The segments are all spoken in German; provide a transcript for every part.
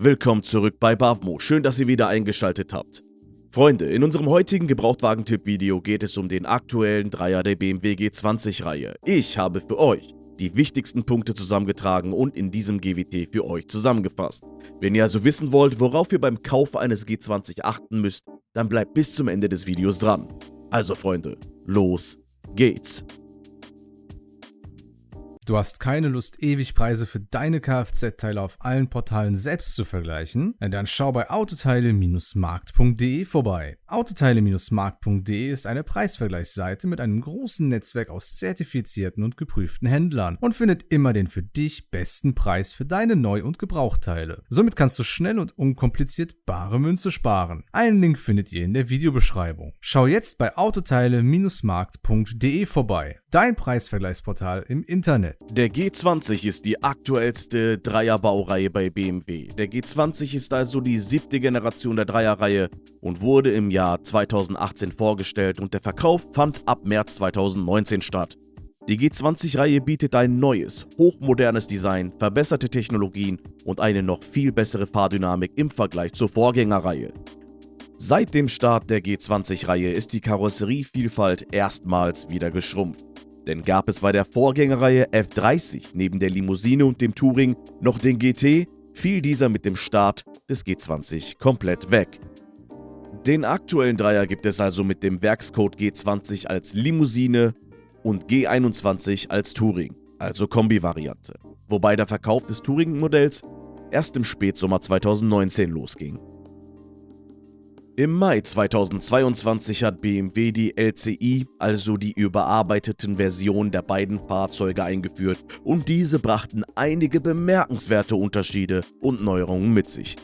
Willkommen zurück bei Bavmo, schön, dass ihr wieder eingeschaltet habt. Freunde, in unserem heutigen Gebrauchtwagentipp-Video geht es um den aktuellen Dreier der BMW G20-Reihe. Ich habe für euch die wichtigsten Punkte zusammengetragen und in diesem GWT für euch zusammengefasst. Wenn ihr also wissen wollt, worauf ihr beim Kauf eines G20 achten müsst, dann bleibt bis zum Ende des Videos dran. Also Freunde, los geht's! Du hast keine Lust, ewig Preise für deine Kfz-Teile auf allen Portalen selbst zu vergleichen? Dann schau bei autoteile-markt.de vorbei. Autoteile-markt.de ist eine Preisvergleichsseite mit einem großen Netzwerk aus zertifizierten und geprüften Händlern und findet immer den für dich besten Preis für deine Neu- und Gebrauchteile. Somit kannst du schnell und unkompliziert bare Münze sparen. Einen Link findet ihr in der Videobeschreibung. Schau jetzt bei autoteile-markt.de vorbei. Dein Preisvergleichsportal im Internet. Der G20 ist die aktuellste Dreierbaureihe bei BMW. Der G20 ist also die siebte Generation der Dreierreihe und wurde im Jahr 2018 vorgestellt und der Verkauf fand ab März 2019 statt. Die G20-Reihe bietet ein neues, hochmodernes Design, verbesserte Technologien und eine noch viel bessere Fahrdynamik im Vergleich zur Vorgängerreihe. Seit dem Start der G20-Reihe ist die Karosserievielfalt erstmals wieder geschrumpft. Denn gab es bei der Vorgängerreihe F30 neben der Limousine und dem Touring noch den GT, fiel dieser mit dem Start des G20 komplett weg. Den aktuellen Dreier gibt es also mit dem Werkscode G20 als Limousine und G21 als Touring, also Kombi-Variante, wobei der Verkauf des Touring-Modells erst im Spätsommer 2019 losging. Im Mai 2022 hat BMW die LCI, also die überarbeiteten Versionen der beiden Fahrzeuge eingeführt und diese brachten einige bemerkenswerte Unterschiede und Neuerungen mit sich.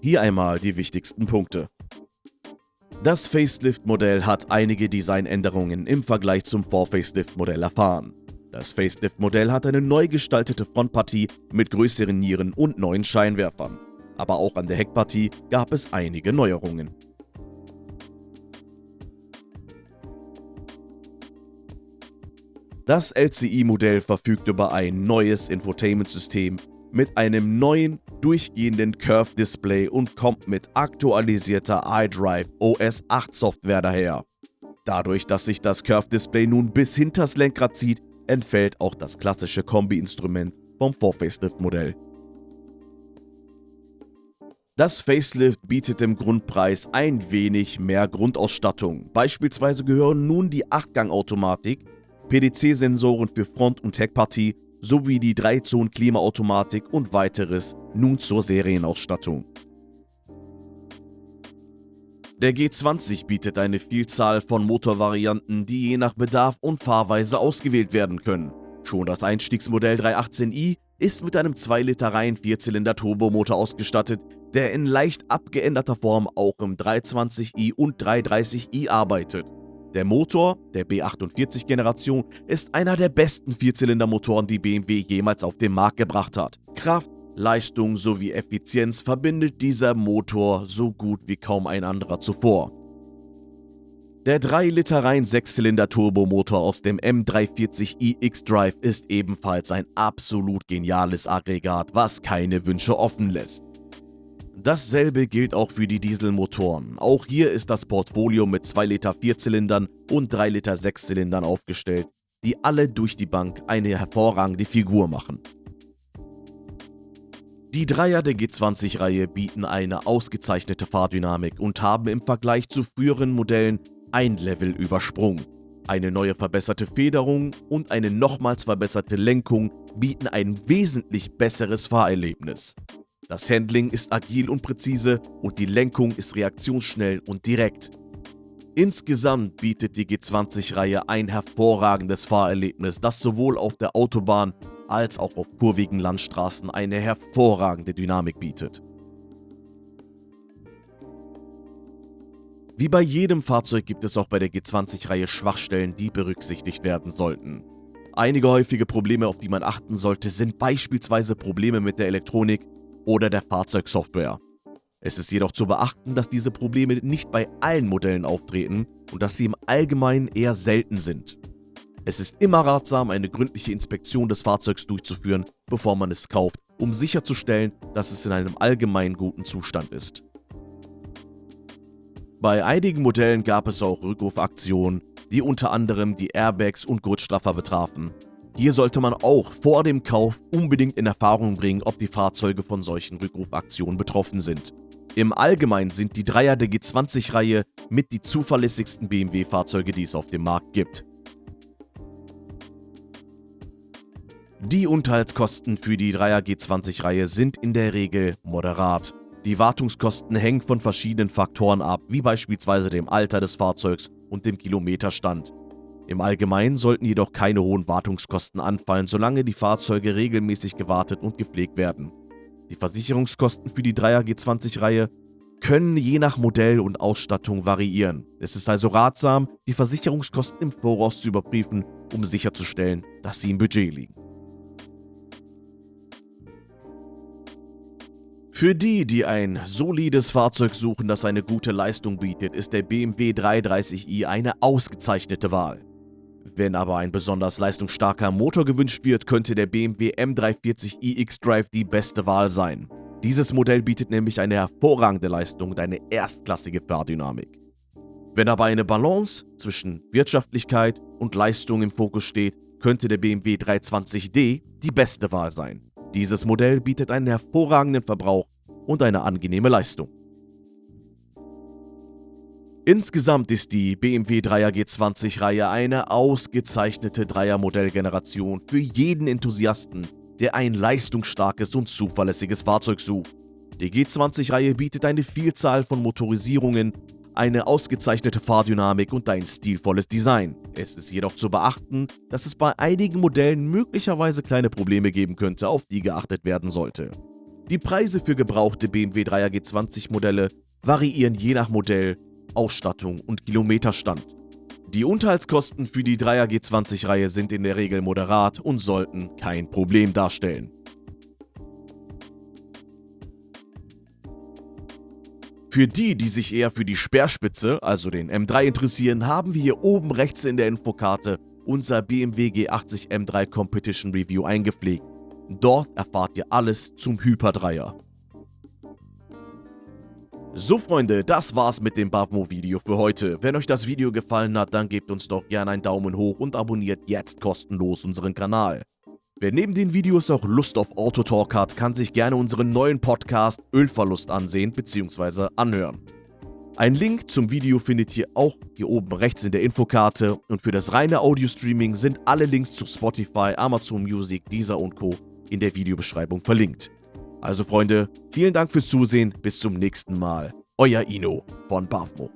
Hier einmal die wichtigsten Punkte. Das Facelift-Modell hat einige Designänderungen im Vergleich zum Vor-Facelift-Modell erfahren. Das Facelift-Modell hat eine neu gestaltete Frontpartie mit größeren Nieren und neuen Scheinwerfern aber auch an der Heckpartie gab es einige Neuerungen. Das LCI-Modell verfügt über ein neues Infotainment-System mit einem neuen, durchgehenden Curve-Display und kommt mit aktualisierter iDrive OS 8 Software daher. Dadurch, dass sich das Curve-Display nun bis hinters Lenkrad zieht, entfällt auch das klassische Kombi-Instrument vom Vor-Facelift-Modell. Das Facelift bietet im Grundpreis ein wenig mehr Grundausstattung. Beispielsweise gehören nun die 8-Gang-Automatik, PDC-Sensoren für Front- und Heckpartie sowie die 3-Zonen-Klimaautomatik und weiteres nun zur Serienausstattung. Der G20 bietet eine Vielzahl von Motorvarianten, die je nach Bedarf und Fahrweise ausgewählt werden können. Schon das Einstiegsmodell 318i ist mit einem 2 Liter rein Vierzylinder Turbomotor ausgestattet, der in leicht abgeänderter Form auch im 320i und 330i arbeitet. Der Motor der B48-Generation ist einer der besten Vierzylindermotoren, die BMW jemals auf den Markt gebracht hat. Kraft, Leistung sowie Effizienz verbindet dieser Motor so gut wie kaum ein anderer zuvor. Der 3 Liter rein 6-Zylinder Turbomotor aus dem M340i X-Drive ist ebenfalls ein absolut geniales Aggregat, was keine Wünsche offen lässt. Dasselbe gilt auch für die Dieselmotoren. Auch hier ist das Portfolio mit 2 Liter 4-Zylindern und 3 Liter 6-Zylindern aufgestellt, die alle durch die Bank eine hervorragende Figur machen. Die Dreier der G20-Reihe bieten eine ausgezeichnete Fahrdynamik und haben im Vergleich zu früheren Modellen ein Level übersprungen. Eine neue verbesserte Federung und eine nochmals verbesserte Lenkung bieten ein wesentlich besseres Fahrerlebnis. Das Handling ist agil und präzise und die Lenkung ist reaktionsschnell und direkt. Insgesamt bietet die G20-Reihe ein hervorragendes Fahrerlebnis, das sowohl auf der Autobahn als auch auf kurvigen Landstraßen eine hervorragende Dynamik bietet. Wie bei jedem Fahrzeug gibt es auch bei der G20-Reihe Schwachstellen, die berücksichtigt werden sollten. Einige häufige Probleme, auf die man achten sollte, sind beispielsweise Probleme mit der Elektronik oder der Fahrzeugsoftware. Es ist jedoch zu beachten, dass diese Probleme nicht bei allen Modellen auftreten und dass sie im Allgemeinen eher selten sind. Es ist immer ratsam, eine gründliche Inspektion des Fahrzeugs durchzuführen, bevor man es kauft um sicherzustellen, dass es in einem allgemein guten Zustand ist. Bei einigen Modellen gab es auch Rückrufaktionen, die unter anderem die Airbags und Gurtstraffer betrafen. Hier sollte man auch vor dem Kauf unbedingt in Erfahrung bringen, ob die Fahrzeuge von solchen Rückrufaktionen betroffen sind. Im Allgemeinen sind die Dreier der G20-Reihe mit die zuverlässigsten BMW-Fahrzeuge, die es auf dem Markt gibt. Die Unterhaltskosten für die 3er G20-Reihe sind in der Regel moderat. Die Wartungskosten hängen von verschiedenen Faktoren ab, wie beispielsweise dem Alter des Fahrzeugs und dem Kilometerstand. Im Allgemeinen sollten jedoch keine hohen Wartungskosten anfallen, solange die Fahrzeuge regelmäßig gewartet und gepflegt werden. Die Versicherungskosten für die 3er G20-Reihe können je nach Modell und Ausstattung variieren. Es ist also ratsam, die Versicherungskosten im Voraus zu überprüfen, um sicherzustellen, dass sie im Budget liegen. Für die, die ein solides Fahrzeug suchen, das eine gute Leistung bietet, ist der BMW 330i eine ausgezeichnete Wahl. Wenn aber ein besonders leistungsstarker Motor gewünscht wird, könnte der BMW M340i X-Drive die beste Wahl sein. Dieses Modell bietet nämlich eine hervorragende Leistung und eine erstklassige Fahrdynamik. Wenn aber eine Balance zwischen Wirtschaftlichkeit und Leistung im Fokus steht, könnte der BMW 320d die beste Wahl sein. Dieses Modell bietet einen hervorragenden Verbrauch und eine angenehme Leistung. Insgesamt ist die BMW 3er G20-Reihe eine ausgezeichnete Dreier-Modellgeneration für jeden Enthusiasten, der ein leistungsstarkes und zuverlässiges Fahrzeug sucht. Die G20-Reihe bietet eine Vielzahl von Motorisierungen, eine ausgezeichnete Fahrdynamik und ein stilvolles Design. Es ist jedoch zu beachten, dass es bei einigen Modellen möglicherweise kleine Probleme geben könnte, auf die geachtet werden sollte. Die Preise für gebrauchte BMW 3er G20 Modelle variieren je nach Modell, Ausstattung und Kilometerstand. Die Unterhaltskosten für die 3er G20 Reihe sind in der Regel moderat und sollten kein Problem darstellen. Für die, die sich eher für die Speerspitze, also den M3 interessieren, haben wir hier oben rechts in der Infokarte unser BMW G80 M3 Competition Review eingepflegt. Dort erfahrt ihr alles zum Hyper-Dreier. So Freunde, das war's mit dem Bavmo-Video für heute. Wenn euch das Video gefallen hat, dann gebt uns doch gerne einen Daumen hoch und abonniert jetzt kostenlos unseren Kanal. Wer neben den Videos auch Lust auf Autotalk hat, kann sich gerne unseren neuen Podcast Ölverlust ansehen bzw. anhören. Ein Link zum Video findet ihr auch hier oben rechts in der Infokarte und für das reine Audio-Streaming sind alle Links zu Spotify, Amazon Music, Deezer und Co. in der Videobeschreibung verlinkt. Also Freunde, vielen Dank fürs Zusehen, bis zum nächsten Mal. Euer Ino von Bavmo.